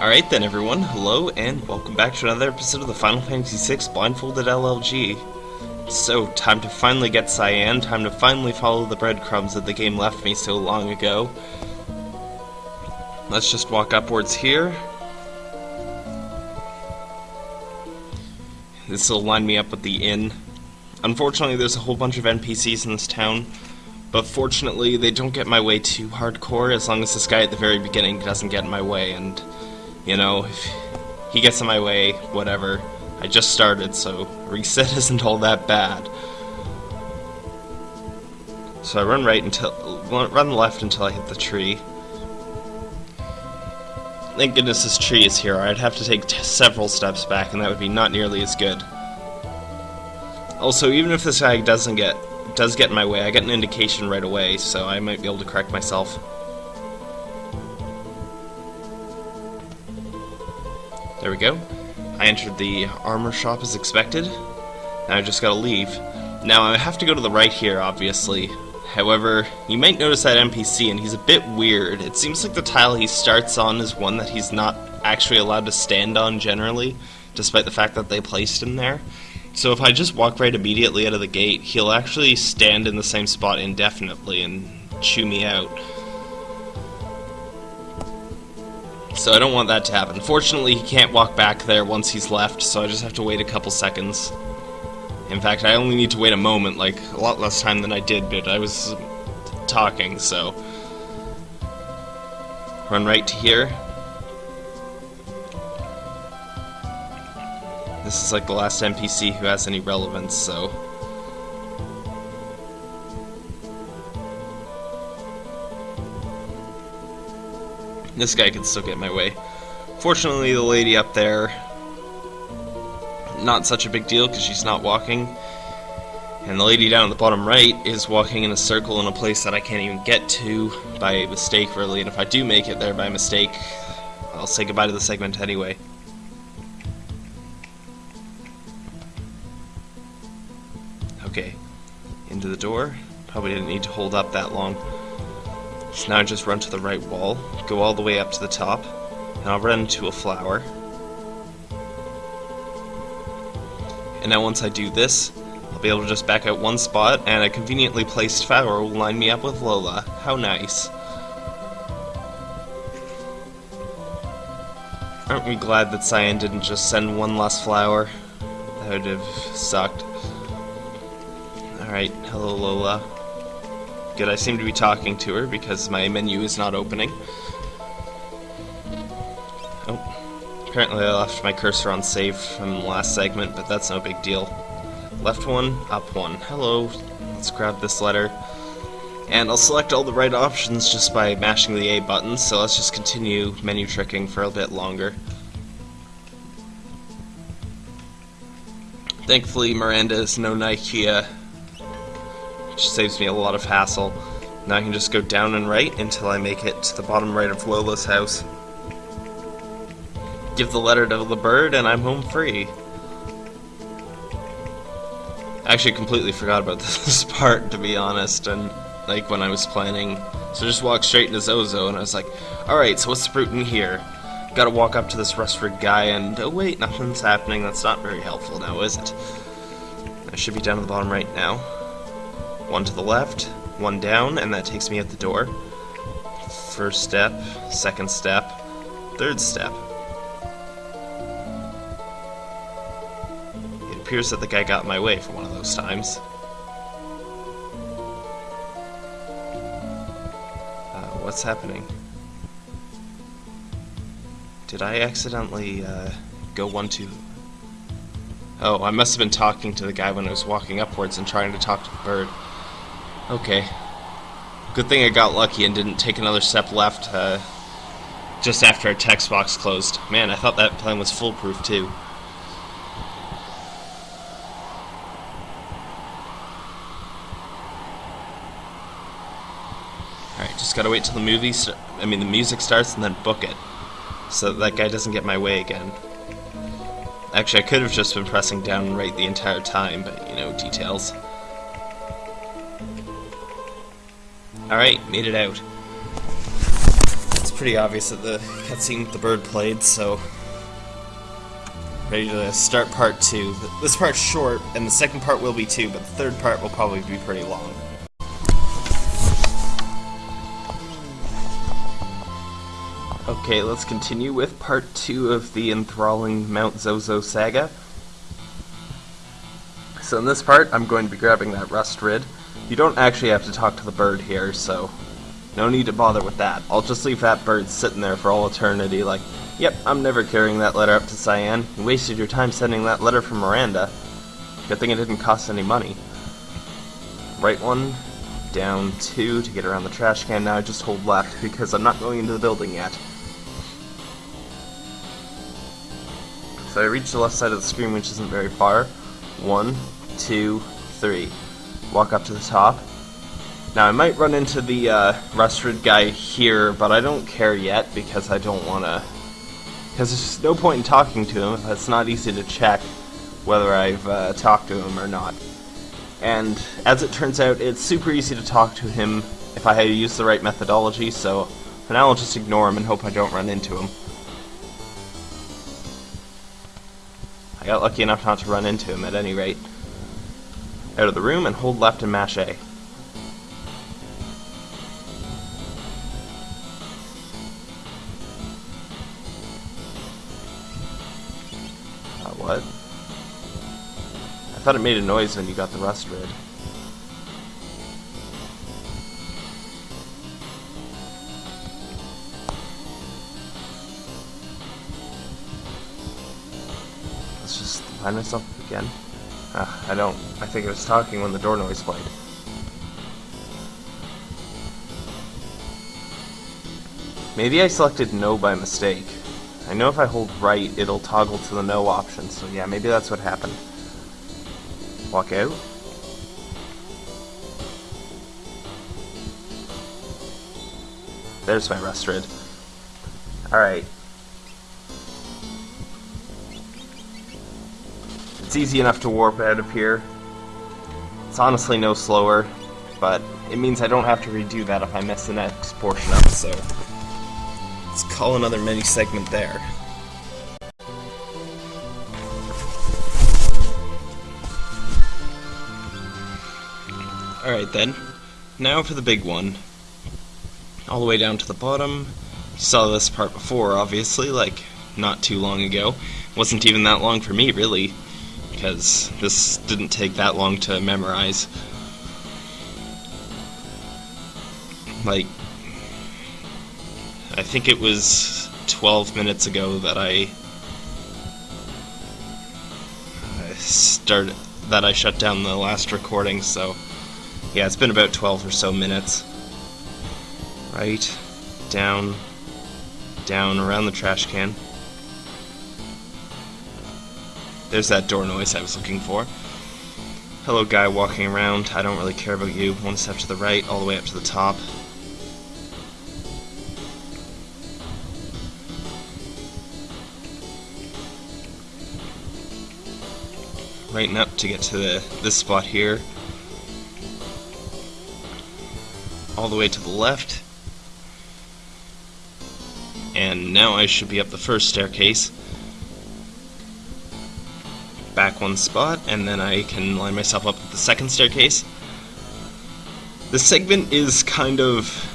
Alright then everyone, hello and welcome back to another episode of the Final Fantasy VI Blindfolded LLG. So, time to finally get Cyan, time to finally follow the breadcrumbs that the game left me so long ago. Let's just walk upwards here. This will line me up with the inn. Unfortunately, there's a whole bunch of NPCs in this town, but fortunately, they don't get my way too hardcore as long as this guy at the very beginning doesn't get in my way, and, you know, if he gets in my way, whatever. I just started, so reset isn't all that bad. So I run right until, run left until I hit the tree. Thank goodness this tree is here. I'd have to take several steps back, and that would be not nearly as good. Also, even if this guy doesn't get does get in my way, I get an indication right away, so I might be able to correct myself. There we go. I entered the armor shop as expected. Now I just gotta leave. Now I have to go to the right here, obviously. However, you might notice that NPC, and he's a bit weird. It seems like the tile he starts on is one that he's not actually allowed to stand on generally, despite the fact that they placed him there. So if I just walk right immediately out of the gate, he'll actually stand in the same spot indefinitely and chew me out. So I don't want that to happen. Fortunately, he can't walk back there once he's left, so I just have to wait a couple seconds. In fact, I only need to wait a moment, like, a lot less time than I did, but I was talking, so... Run right to here. This is like the last NPC who has any relevance, so... This guy can still get my way. Fortunately, the lady up there, not such a big deal because she's not walking. And the lady down at the bottom right is walking in a circle in a place that I can't even get to by mistake, really. And if I do make it there by mistake, I'll say goodbye to the segment anyway. Okay, into the door. Probably didn't need to hold up that long. So now I just run to the right wall, go all the way up to the top, and I'll run into a flower. And now once I do this, I'll be able to just back out one spot, and a conveniently placed flower will line me up with Lola. How nice. Aren't we glad that Cyan didn't just send one less flower? That would have sucked. Alright, hello Lola. Good, I seem to be talking to her because my menu is not opening. Oh, apparently I left my cursor on save from the last segment, but that's no big deal. Left one, up one. Hello, let's grab this letter. And I'll select all the right options just by mashing the A button, so let's just continue menu tricking for a bit longer. Thankfully, Miranda is no Nikeah which saves me a lot of hassle. Now I can just go down and right until I make it to the bottom right of Lola's house. Give the letter to the bird and I'm home free. I actually completely forgot about this part, to be honest, and like when I was planning. So I just walked straight into Zozo, and I was like, alright, so what's the brute in here? Gotta walk up to this Rustford guy, and oh wait, nothing's happening. That's not very helpful now, is it? I should be down at the bottom right now. One to the left, one down, and that takes me at the door. First step, second step, third step. It appears that the guy got my way for one of those times. Uh, what's happening? Did I accidentally uh, go one two? Oh, I must have been talking to the guy when I was walking upwards and trying to talk to the bird. Okay. Good thing I got lucky and didn't take another step left uh, just after our text box closed. Man, I thought that plan was foolproof too. Alright, just gotta wait till the movie, I mean the music starts and then book it. So that, that guy doesn't get my way again. Actually, I could have just been pressing down right the entire time, but, you know, details. Alright, made it out. Let's pretty obvious that the cutscene with the bird played, so ready to start part two. This part's short, and the second part will be too, but the third part will probably be pretty long. Okay, let's continue with part two of the enthralling Mount Zozo saga. So in this part, I'm going to be grabbing that rust rid. You don't actually have to talk to the bird here, so no need to bother with that. I'll just leave that bird sitting there for all eternity like, yep, I'm never carrying that letter up to Cyan. You wasted your time sending that letter from Miranda. Good thing it didn't cost any money. Right one, down two to get around the trash can. Now I just hold left because I'm not going into the building yet. So I reach the left side of the screen, which isn't very far. One, two, three. Walk up to the top, now, I might run into the uh, rust guy here, but I don't care yet because I don't want to... Because there's no point in talking to him if it's not easy to check whether I've uh, talked to him or not. And as it turns out, it's super easy to talk to him if I use the right methodology, so for now I'll just ignore him and hope I don't run into him. I got lucky enough not to run into him at any rate. Out of the room and hold left and mash A. Uh, what? I thought it made a noise when you got the rust rid. Let's just find myself again. Uh, I don't. I think it was talking when the door noise played. Maybe I selected no by mistake. I know if I hold right, it'll toggle to the no option, so yeah, maybe that's what happened. Walk out. There's my rid. Alright. It's easy enough to warp out of here. It's honestly no slower, but it means I don't have to redo that if I mess the next portion up, so... Let's call another mini segment there. Alright then, now for the big one. All the way down to the bottom. Saw this part before, obviously, like not too long ago. Wasn't even that long for me, really, because this didn't take that long to memorize. Like, I think it was 12 minutes ago that I started that I shut down the last recording, so yeah, it's been about 12 or so minutes. Right, down, down, around the trash can. There's that door noise I was looking for. Hello guy walking around, I don't really care about you. One step to the right, all the way up to the top. right up to get to the, this spot here. All the way to the left. And now I should be up the first staircase. Back one spot, and then I can line myself up at the second staircase. This segment is kind of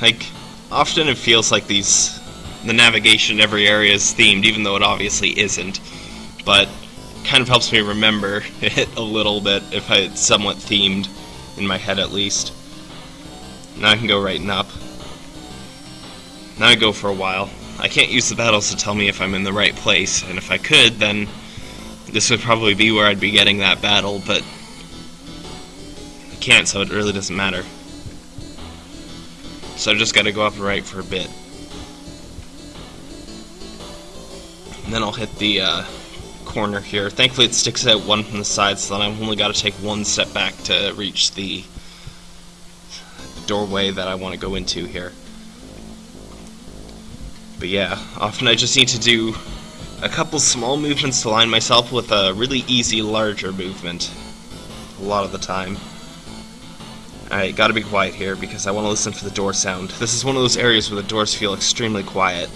like often it feels like these the navigation in every area is themed, even though it obviously isn't. But kind of helps me remember it a little bit if I, it's somewhat themed in my head at least. Now I can go right and up. Now I go for a while. I can't use the battles to tell me if I'm in the right place, and if I could, then this would probably be where I'd be getting that battle, but I can't, so it really doesn't matter. So I've just got to go up right for a bit. And then I'll hit the, uh, corner here. Thankfully it sticks out one from the side, so then I've only got to take one step back to reach the doorway that I want to go into here. But yeah, often I just need to do a couple small movements to line myself with a really easy larger movement. A lot of the time. Alright, gotta be quiet here because I want to listen for the door sound. This is one of those areas where the doors feel extremely quiet.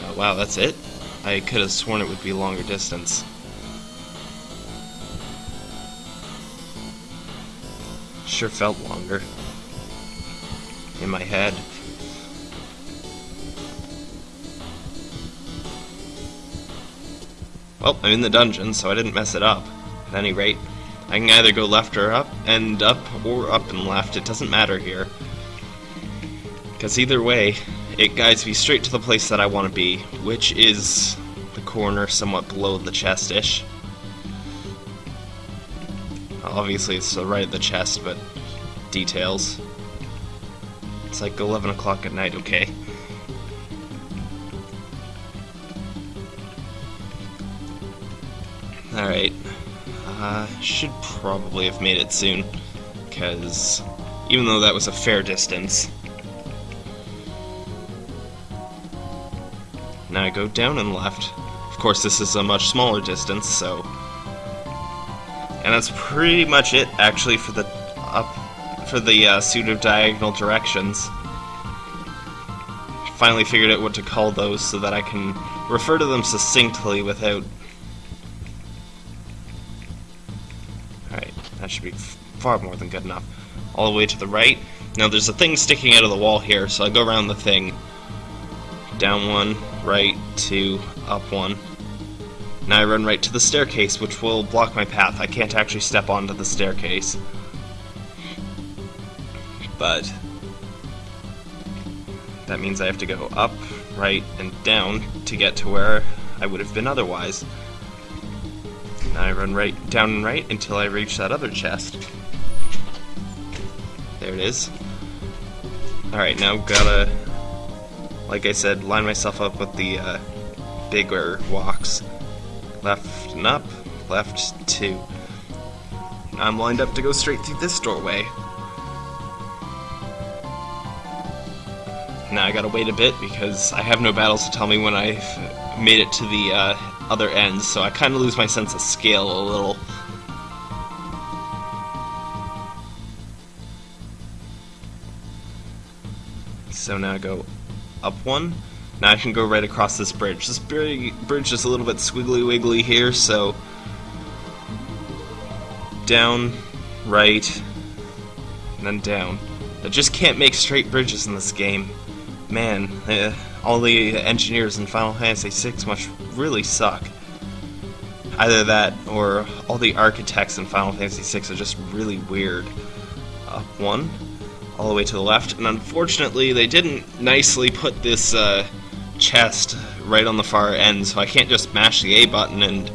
Oh, wow, that's it? I could have sworn it would be longer distance. Sure felt longer. In my head. Well, I'm in the dungeon, so I didn't mess it up. At any rate, I can either go left or up, and up, or up and left. It doesn't matter here. Because either way, it guides me straight to the place that I want to be, which is the corner somewhat below the chest-ish. Obviously, it's right at the chest, but details. It's like 11 o'clock at night, okay? Alright. Uh, should probably have made it soon. Because even though that was a fair distance. Now I go down and left. Of course, this is a much smaller distance, so... And that's pretty much it, actually, for the up for the uh, pseudo-diagonal directions. Finally figured out what to call those so that I can refer to them succinctly without Alright, That should be far more than good enough. All the way to the right. Now there's a thing sticking out of the wall here, so I go around the thing. Down one, right, two, up one. Now I run right to the staircase, which will block my path. I can't actually step onto the staircase. But that means I have to go up, right, and down to get to where I would have been otherwise. Now I run right down and right until I reach that other chest. There it is. Alright, now gotta, like I said, line myself up with the uh, bigger walks. Left and up, left two. I'm lined up to go straight through this doorway. Now I gotta wait a bit because I have no battles to tell me when I've made it to the uh, other ends, so I kind of lose my sense of scale a little. So now I go up one. Now I can go right across this bridge. This bridge is a little bit squiggly wiggly here, so down, right, and then down. I just can't make straight bridges in this game. Man, uh, all the engineers in Final Fantasy VI must really suck. Either that, or all the architects in Final Fantasy VI are just really weird. Up one, all the way to the left, and unfortunately they didn't nicely put this uh, chest right on the far end, so I can't just mash the A button and...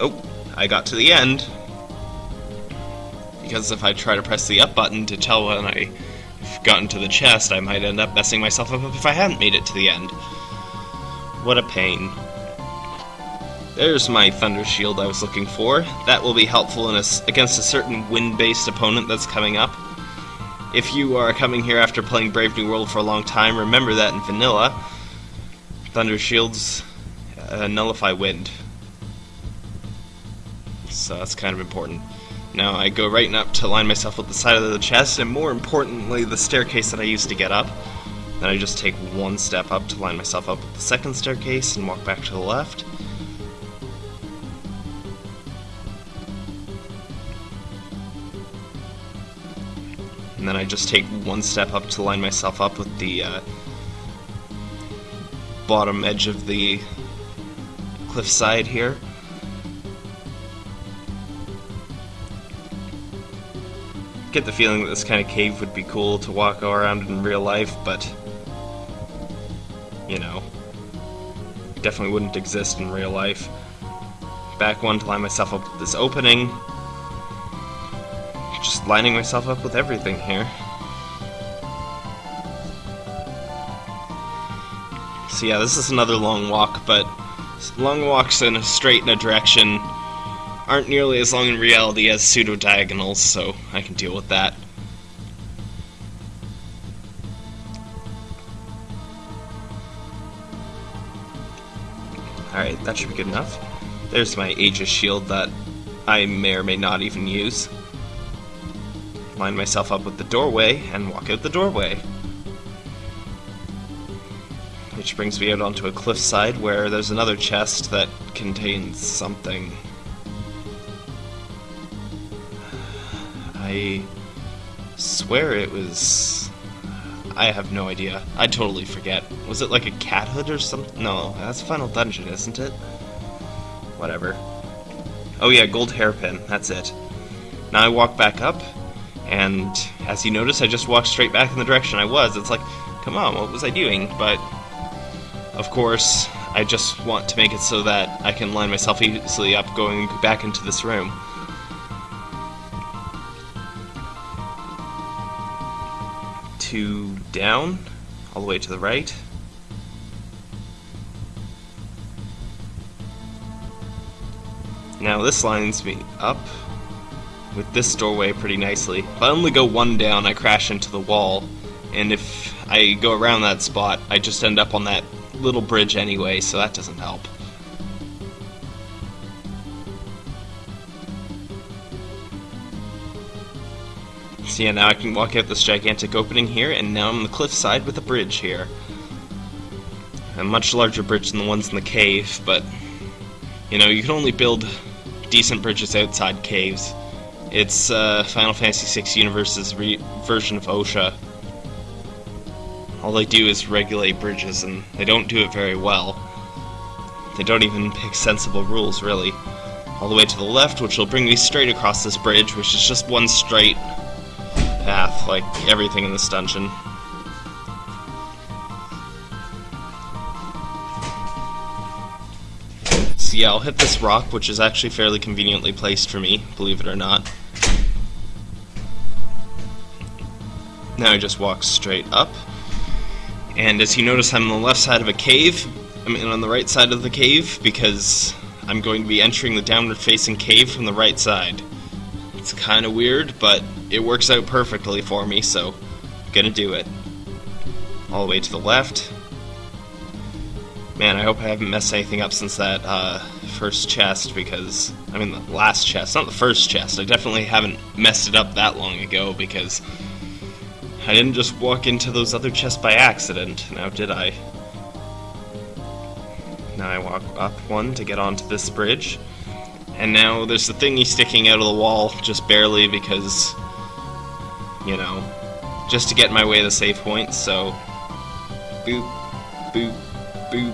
Oh, I got to the end. Because if I try to press the up button to tell when I've gotten to the chest, I might end up messing myself up if I hadn't made it to the end. What a pain. There's my Thunder Shield I was looking for. That will be helpful a, against a certain wind-based opponent that's coming up. If you are coming here after playing Brave New World for a long time, remember that in Vanilla, Thunder Shields uh, nullify wind. So that's kind of important. Now I go right up to line myself with the side of the chest, and more importantly, the staircase that I used to get up. Then I just take one step up to line myself up with the second staircase and walk back to the left. And then I just take one step up to line myself up with the uh, bottom edge of the cliffside here. get the feeling that this kind of cave would be cool to walk around in real life, but you know, definitely wouldn't exist in real life. Back one to line myself up with this opening. Just lining myself up with everything here. So yeah, this is another long walk, but long walks in a straight in a direction aren't nearly as long in reality as pseudo-diagonals, so I can deal with that. Alright, that should be good enough. There's my Aegis shield that I may or may not even use. Line myself up with the doorway and walk out the doorway. Which brings me out onto a cliffside where there's another chest that contains something. I swear it was. I have no idea. I totally forget. Was it like a cat hood or something? No, that's Final Dungeon, isn't it? Whatever. Oh yeah, gold hairpin. That's it. Now I walk back up, and as you notice, I just walked straight back in the direction I was. It's like, come on, what was I doing? But of course, I just want to make it so that I can line myself easily up going back into this room. Two down, all the way to the right. Now this lines me up with this doorway pretty nicely. If I only go one down, I crash into the wall, and if I go around that spot, I just end up on that little bridge anyway, so that doesn't help. So yeah, now I can walk out this gigantic opening here, and now I'm on the cliffside with a bridge here. A much larger bridge than the ones in the cave, but, you know, you can only build decent bridges outside caves. It's uh, Final Fantasy VI Universe's version of OSHA. All they do is regulate bridges, and they don't do it very well. They don't even pick sensible rules, really. All the way to the left, which will bring me straight across this bridge, which is just one straight path, like everything in this dungeon. So yeah, I'll hit this rock, which is actually fairly conveniently placed for me, believe it or not. Now I just walk straight up. And as you notice, I'm on the left side of a cave. I mean, on the right side of the cave, because I'm going to be entering the downward-facing cave from the right side. It's kind of weird, but it works out perfectly for me, so I'm gonna do it. All the way to the left. Man, I hope I haven't messed anything up since that uh, first chest, because, I mean, the last chest, not the first chest. I definitely haven't messed it up that long ago, because I didn't just walk into those other chests by accident, now did I? Now I walk up one to get onto this bridge. And now there's the thingy sticking out of the wall, just barely because, you know, just to get my way to the safe point, so... Boop, boop, boop.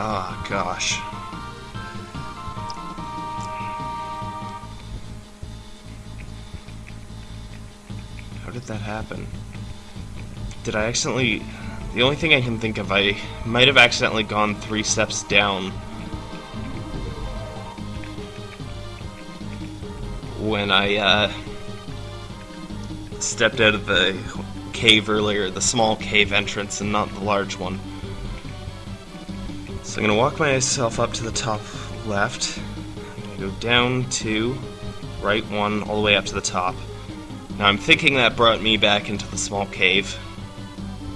Ah, oh, gosh. That happen? Did I accidentally... The only thing I can think of, I might have accidentally gone three steps down when I uh, stepped out of the cave earlier, the small cave entrance and not the large one. So I'm going to walk myself up to the top left, I'm going to go down two, right one, all the way up to the top. Now I'm thinking that brought me back into the small cave,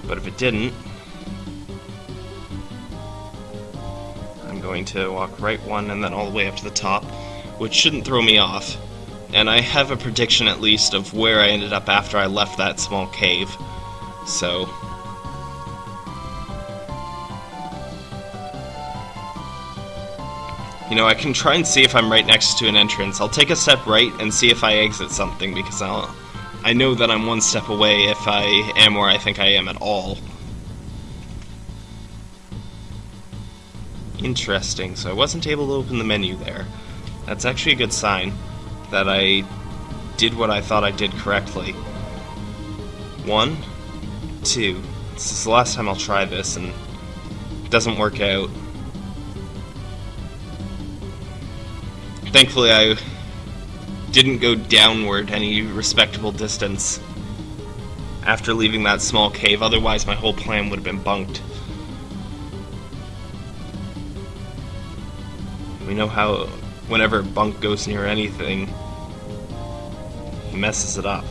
but if it didn't, I'm going to walk right one and then all the way up to the top, which shouldn't throw me off and I have a prediction at least of where I ended up after I left that small cave. So. You know, I can try and see if I'm right next to an entrance. I'll take a step right and see if I exit something because I'll. I know that I'm one step away if I am where I think I am at all. Interesting, so I wasn't able to open the menu there. That's actually a good sign that I did what I thought I did correctly. One, two. This is the last time I'll try this, and it doesn't work out. Thankfully, I didn't go downward any respectable distance after leaving that small cave, otherwise my whole plan would have been bunked. We know how whenever Bunk goes near anything, he messes it up.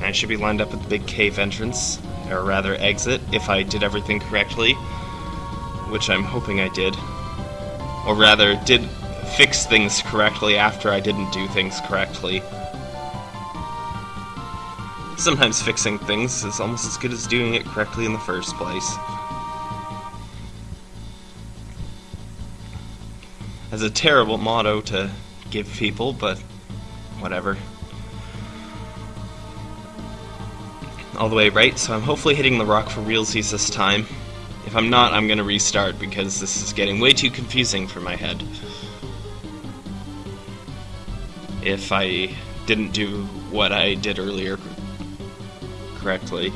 I should be lined up at the big cave entrance. or rather exit, if I did everything correctly, which I'm hoping I did. Or rather, did fix things correctly after I didn't do things correctly. Sometimes fixing things is almost as good as doing it correctly in the first place. As a terrible motto to give people, but whatever. All the way right, so I'm hopefully hitting the rock for realsies this time. If I'm not, I'm gonna restart because this is getting way too confusing for my head. If I didn't do what I did earlier correctly.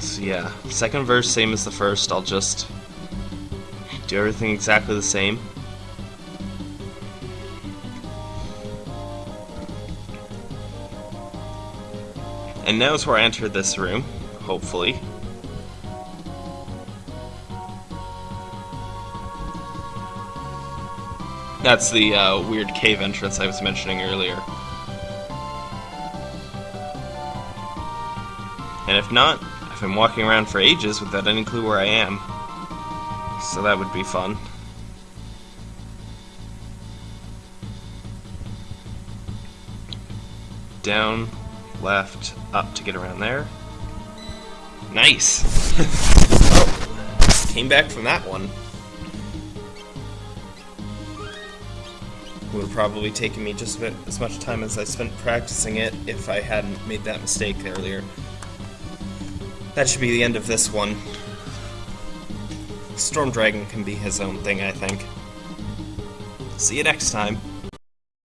So yeah, second verse same as the first, I'll just do everything exactly the same. And now is where I enter this room, hopefully. That's the uh, weird cave entrance I was mentioning earlier. And if not, I've been walking around for ages without any clue where I am. So that would be fun. Down, left, up to get around there. Nice! oh, came back from that one. Would have probably taken me just as much time as I spent practicing it if I hadn't made that mistake earlier. That should be the end of this one. Storm Dragon can be his own thing, I think. See you next time.